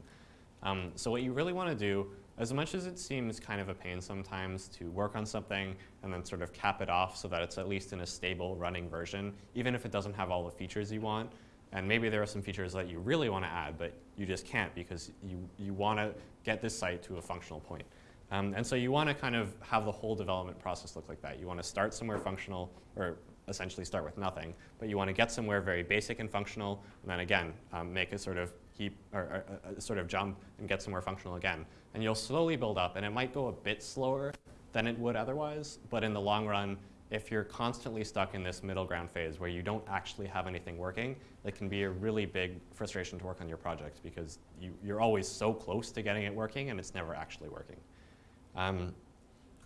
Um, so what you really want to do, as much as it seems kind of a pain sometimes to work on something and then sort of cap it off so that it's at least in a stable running version, even if it doesn't have all the features you want, and maybe there are some features that you really want to add, but you just can't because you, you want to get this site to a functional point. Um, and so you want to kind of have the whole development process look like that. You want to start somewhere functional, or essentially start with nothing, but you want to get somewhere very basic and functional, and then again, um, make a sort of heap, or, or a sort of jump and get somewhere functional again. And you'll slowly build up, and it might go a bit slower than it would otherwise, but in the long run, if you're constantly stuck in this middle ground phase where you don't actually have anything working, it can be a really big frustration to work on your project because you, are always so close to getting it working and it's never actually working. Um,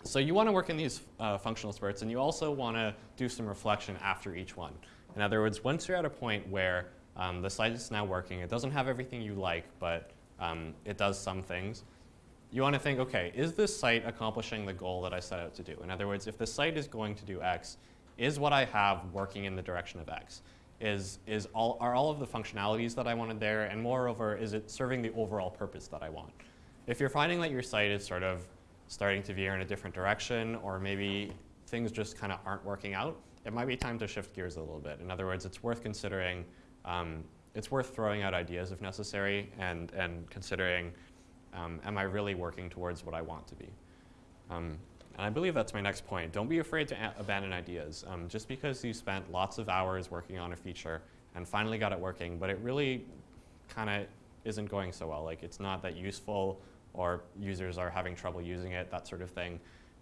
so you want to work in these uh, functional spurts and you also want to do some reflection after each one. In other words, once you're at a point where um, the site is now working, it doesn't have everything you like, but um, it does some things, you want to think, okay, is this site accomplishing the goal that I set out to do? In other words, if the site is going to do X, is what I have working in the direction of X? Is, is all, are all of the functionalities that I wanted there, and moreover, is it serving the overall purpose that I want? If you're finding that your site is sort of starting to veer in a different direction, or maybe things just kind of aren't working out, it might be time to shift gears a little bit. In other words, it's worth considering, um, it's worth throwing out ideas if necessary, and, and considering um, am I really working towards what I want to be? Um, and I believe that's my next point. Don't be afraid to abandon ideas. Um, just because you spent lots of hours working on a feature and finally got it working, but it really kind of isn't going so well. Like it's not that useful or users are having trouble using it, that sort of thing.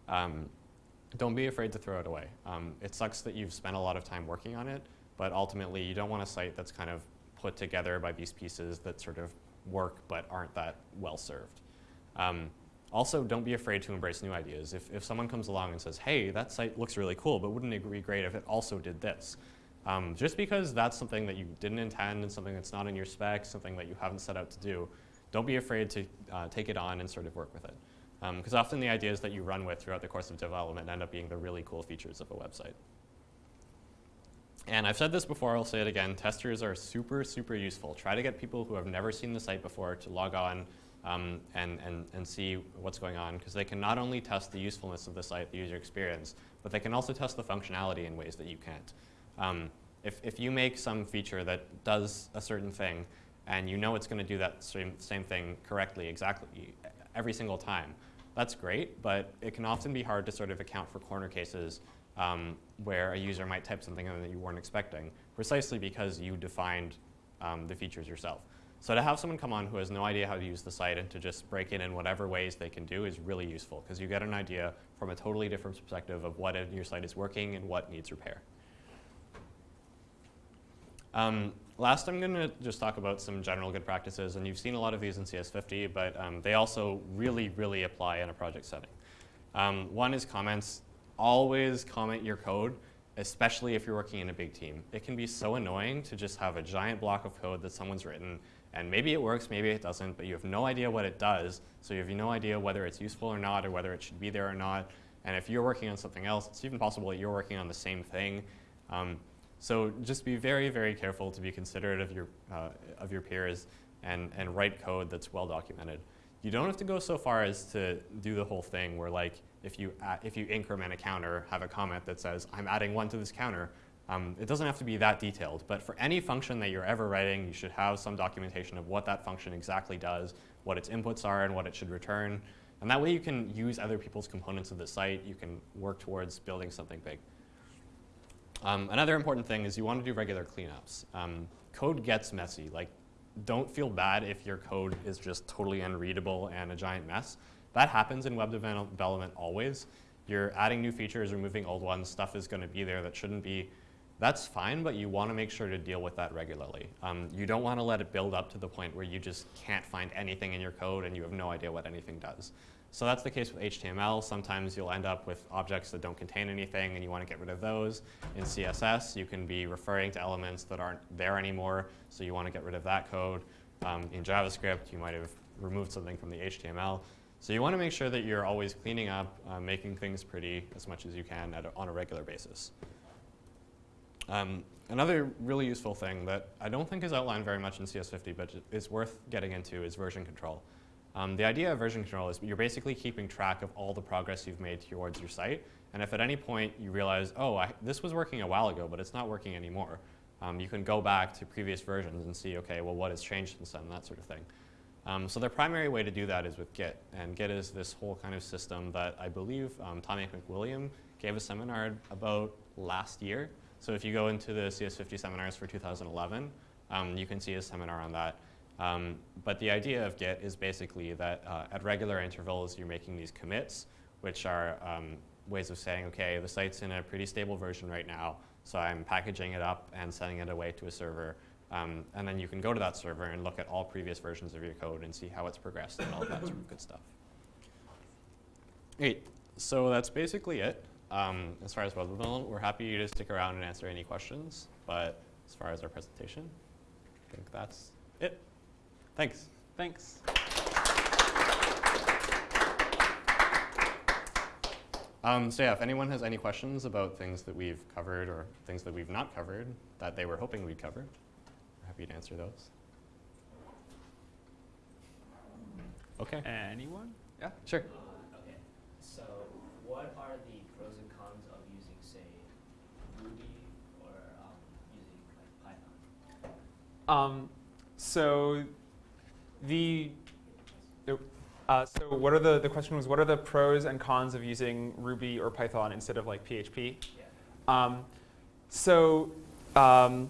Um, don't be afraid to throw it away. Um, it sucks that you've spent a lot of time working on it, but ultimately you don't want a site that's kind of put together by these pieces that sort of work but aren't that well served. Um, also, don't be afraid to embrace new ideas. If, if someone comes along and says, hey, that site looks really cool, but wouldn't it be great if it also did this? Um, just because that's something that you didn't intend and something that's not in your spec, something that you haven't set out to do, don't be afraid to uh, take it on and sort of work with it. Because um, often the ideas that you run with throughout the course of development end up being the really cool features of a website. And I've said this before, I'll say it again, testers are super, super useful. Try to get people who have never seen the site before to log on um, and, and, and see what's going on, because they can not only test the usefulness of the site, the user experience, but they can also test the functionality in ways that you can't. Um, if, if you make some feature that does a certain thing, and you know it's going to do that same, same thing correctly, exactly, every single time, that's great, but it can often be hard to sort of account for corner cases um, where a user might type something in that you weren't expecting, precisely because you defined um, the features yourself. So to have someone come on who has no idea how to use the site and to just break it in whatever ways they can do is really useful because you get an idea from a totally different perspective of what in your site is working and what needs repair. Um, last, I'm going to just talk about some general good practices, and you've seen a lot of these in CS50, but um, they also really, really apply in a project setting. Um, one is comments always comment your code, especially if you're working in a big team. It can be so annoying to just have a giant block of code that someone's written, and maybe it works, maybe it doesn't, but you have no idea what it does, so you have no idea whether it's useful or not, or whether it should be there or not. And if you're working on something else, it's even possible that you're working on the same thing. Um, so just be very, very careful to be considerate of your, uh, of your peers and, and write code that's well documented. You don't have to go so far as to do the whole thing where like if you, add, if you increment a counter, have a comment that says, I'm adding one to this counter. Um, it doesn't have to be that detailed, but for any function that you're ever writing, you should have some documentation of what that function exactly does, what its inputs are, and what it should return. And that way you can use other people's components of the site. You can work towards building something big. Um, another important thing is you want to do regular cleanups. Um, code gets messy. Like, don't feel bad if your code is just totally unreadable and a giant mess. That happens in web development always. You're adding new features, removing old ones, stuff is going to be there that shouldn't be. that's fine, but you want to make sure to deal with that regularly. Um, you don't want to let it build up to the point where you just can't find anything in your code and you have no idea what anything does. So that's the case with HTML. Sometimes you'll end up with objects that don't contain anything and you want to get rid of those. In CSS, you can be referring to elements that aren't there anymore, so you want to get rid of that code. Um, in JavaScript, you might have removed something from the HTML. So you want to make sure that you're always cleaning up, uh, making things pretty as much as you can a, on a regular basis. Um, another really useful thing that I don't think is outlined very much in CS50, but is worth getting into is version control. Um, the idea of version control is you're basically keeping track of all the progress you've made towards your site. And if at any point you realize, oh, I, this was working a while ago, but it's not working anymore, um, you can go back to previous versions and see, okay, well, what has changed since then, that sort of thing. Um, so the primary way to do that is with Git. And Git is this whole kind of system that I believe um, Tommy MacWilliam gave a seminar about last year. So if you go into the CS50 seminars for 2011, um, you can see a seminar on that. Um, but the idea of Git is basically that uh, at regular intervals, you're making these commits, which are um, ways of saying, okay, the site's in a pretty stable version right now, so I'm packaging it up and sending it away to a server. Um, and then you can go to that server and look at all previous versions of your code and see how it's progressed and all that sort of good stuff. Great. So that's basically it. Um, as far as development, we're happy to stick around and answer any questions. But as far as our presentation, I think that's it. Thanks. Thanks. Um, so yeah, if anyone has any questions about things that we've covered or things that we've not covered that they were hoping we'd cover, happy to answer those. Okay. Anyone? Yeah. Sure. Uh, okay. So, what are the pros and cons of using, say, Ruby or um, using like Python? Um, so the uh, so what are the the question was what are the pros and cons of using Ruby or Python instead of like PHP? Yeah. Um, so um,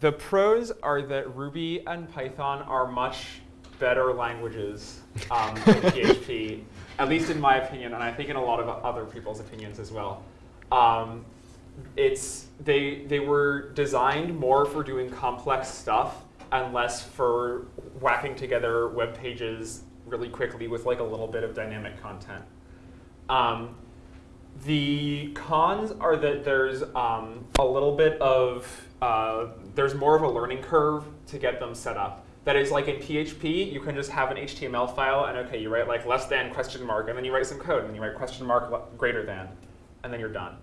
the pros are that Ruby and Python are much better languages um, than [laughs] PHP, at least in my opinion, and I think in a lot of other people's opinions as well. Um, it's they they were designed more for doing complex stuff and less for whacking together web pages really quickly with like a little bit of dynamic content. Um, the cons are that there's um, a little bit of, uh, there's more of a learning curve to get them set up. That is like in PHP, you can just have an HTML file and okay, you write like less than question mark and then you write some code and then you write question mark greater than and then you're done.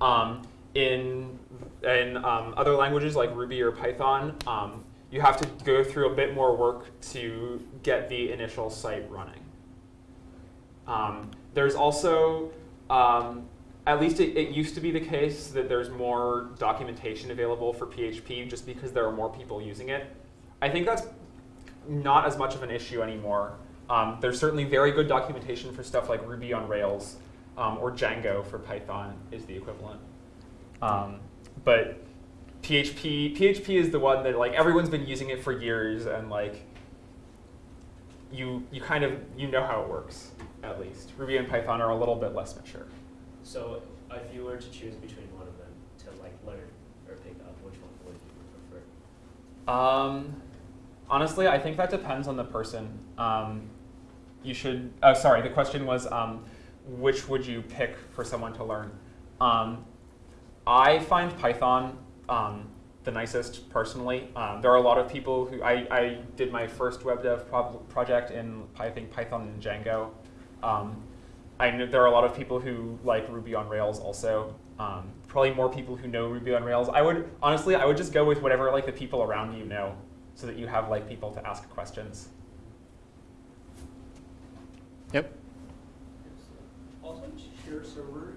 Um, in in um, other languages like Ruby or Python, um, you have to go through a bit more work to get the initial site running. Um, there's also, um, at least it, it, used to be the case that there's more documentation available for PHP just because there are more people using it. I think that's not as much of an issue anymore. Um, there's certainly very good documentation for stuff like Ruby on Rails um, or Django for Python is the equivalent. Um, but PHP, PHP is the one that like everyone's been using it for years and like you you kind of you know how it works at least. Ruby and Python are a little bit less mature. So if you were to choose between one of them to like learn or pick up, which one would you prefer? Um, honestly, I think that depends on the person. Um, you should. Oh, sorry. The question was, um, which would you pick for someone to learn? Um, I find Python um, the nicest personally. Um, there are a lot of people who, I, I did my first web dev pro project in I think Python and Django. Um, I know there are a lot of people who like Ruby on Rails also. Um, probably more people who know Ruby on Rails. I would, honestly, I would just go with whatever like the people around you know so that you have like people to ask questions. Yep. Also, share server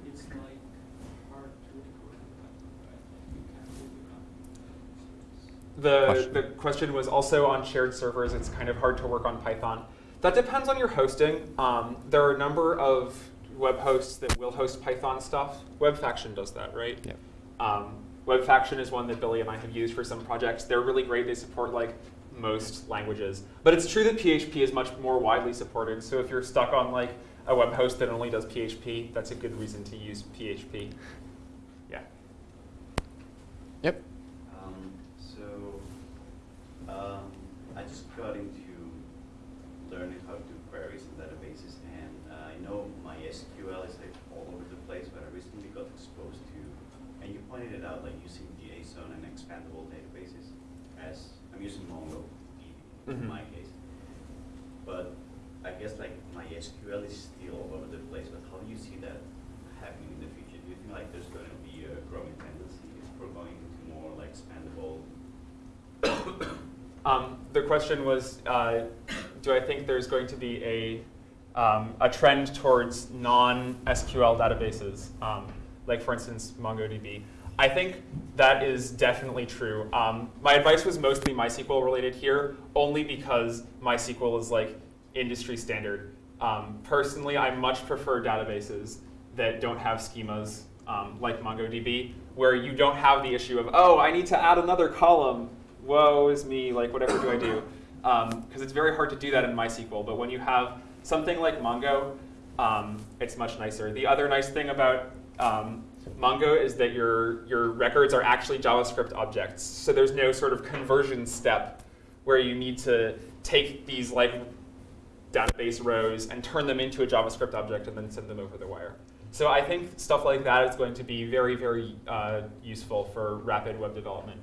The the question was also on shared servers. It's kind of hard to work on Python. That depends on your hosting. Um, there are a number of web hosts that will host Python stuff. WebFaction does that, right? Yeah. Um, WebFaction is one that Billy and I have used for some projects. They're really great. They support like most languages. But it's true that PHP is much more widely supported. So if you're stuck on like a web host that only does PHP, that's a good reason to use PHP. Yeah. Yep. Um, so, um, I just got into learning how to do queries in databases, and uh, I know MySQL is like all over the place, but I recently got exposed to, and you pointed it out, like using JSON and expandable databases as, I'm using MongoDB in Mhm. my case. But I guess like MySQL is still all over the place, but how do you see that happening in the future? Do you think like there's going to be a growing tendency for going into more like expandable? Um, the question was, uh, do I think there's going to be a, um, a trend towards non-SQL databases, um, like for instance MongoDB? I think that is definitely true. Um, my advice was mostly MySQL related here, only because MySQL is like industry standard. Um, personally, I much prefer databases that don't have schemas um, like MongoDB, where you don't have the issue of, oh, I need to add another column. Woe is me, like whatever do I do? Because it's very hard to do that in MySQL. But when you have something like Mongo, um, it's much nicer. The other nice thing about um, Mongo is that your, your records are actually JavaScript objects. So there's no sort of conversion step where you need to take these like database rows and turn them into a JavaScript object and then send them over the wire. So I think stuff like that is going to be very, very uh, useful for rapid web development.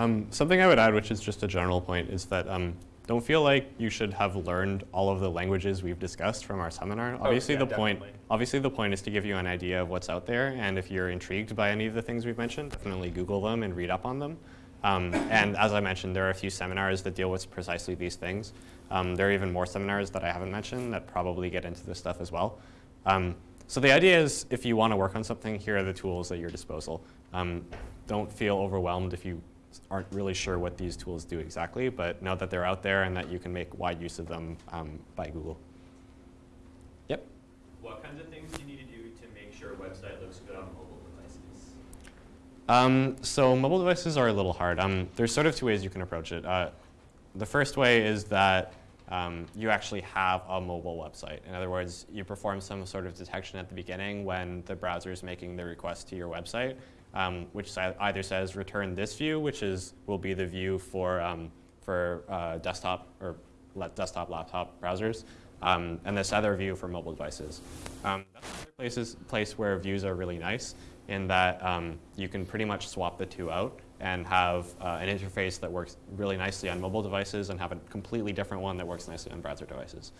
Um, something I would add, which is just a general point, is that um, don't feel like you should have learned all of the languages we've discussed from our seminar. Obviously, yeah, the point obviously the point is to give you an idea of what's out there, and if you're intrigued by any of the things we've mentioned, definitely Google them and read up on them. Um, and as I mentioned, there are a few seminars that deal with precisely these things. Um, there are even more seminars that I haven't mentioned that probably get into this stuff as well. Um, so the idea is, if you want to work on something, here are the tools at your disposal. Um, don't feel overwhelmed if you aren't really sure what these tools do exactly, but know that they're out there and that you can make wide use of them um, by Google. Yep. What kinds of things do you need to do to make sure a website looks good on mobile devices? Um, so mobile devices are a little hard. Um, there's sort of two ways you can approach it. Uh, the first way is that um, you actually have a mobile website. In other words, you perform some sort of detection at the beginning when the browser is making the request to your website, um, which either says return this view, which is will be the view for um, for uh, desktop or desktop laptop browsers, um, and this other view for mobile devices. Um, that's another places, place where views are really nice in that um, you can pretty much swap the two out and have uh, an interface that works really nicely on mobile devices and have a completely different one that works nicely on browser devices.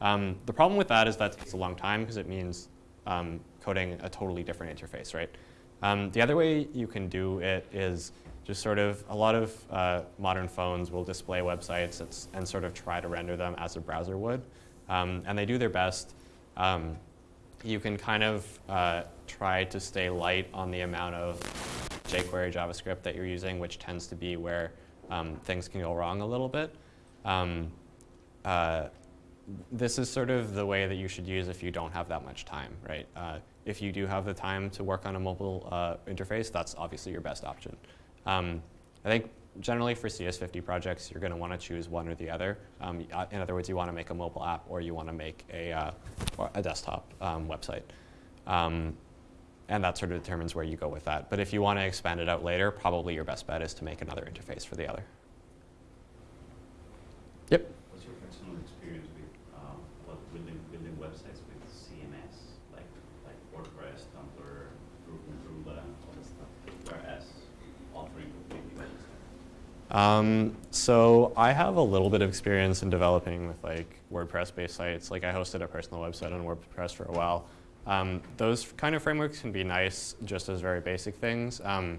Um, the problem with that is that takes a long time because it means coding a totally different interface, right? Um, the other way you can do it is just sort of a lot of uh, modern phones will display websites and sort of try to render them as a browser would. Um, and they do their best. Um, you can kind of uh, try to stay light on the amount of jQuery JavaScript that you're using, which tends to be where um, things can go wrong a little bit. Um, uh, this is sort of the way that you should use if you don't have that much time, right? If you do have the time to work on a mobile uh, interface, that's obviously your best option. Um, I think generally for CS50 projects, you're going to want to choose one or the other. Um, uh, in other words, you want to make a mobile app or you want to make a, uh, a desktop um, website. Um, and that sort of determines where you go with that. But if you want to expand it out later, probably your best bet is to make another interface for the other. Yep. What's your personal experience with um, what building building websites with CMS like like WordPress, Tumblr, Drupal, Drupal, all this stuff, whereas offering completely other stuff? Um, so I have a little bit of experience in developing with like WordPress-based sites. Like I hosted a personal website on WordPress for a while. Um, those kind of frameworks can be nice just as very basic things. Um,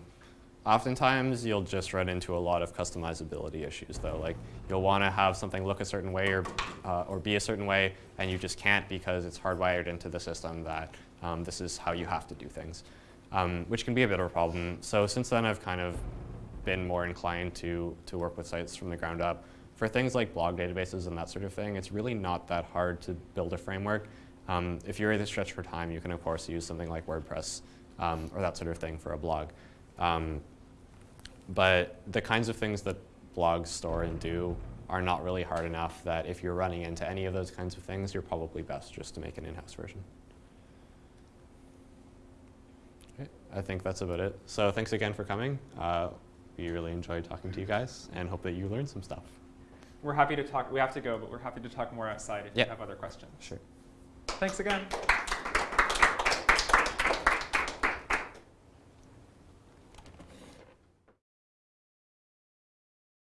oftentimes you'll just run into a lot of customizability issues though. Like you'll want to have something look a certain way or, uh, or be a certain way and you just can't because it's hardwired into the system that um, this is how you have to do things, um, which can be a bit of a problem. So since then I've kind of been more inclined to, to work with sites from the ground up. For things like blog databases and that sort of thing, it's really not that hard to build a framework. Um, if you're either stretched for time, you can of course use something like WordPress um, or that sort of thing for a blog. Um, but the kinds of things that blogs store and do are not really hard enough that if you're running into any of those kinds of things, you're probably best just to make an in-house version. Okay, I think that's about it. So thanks again for coming. Uh, we really enjoyed talking to you guys and hope that you learned some stuff. We're happy to talk. We have to go, but we're happy to talk more outside if Yeah. you have other questions. Sure. Thanks again.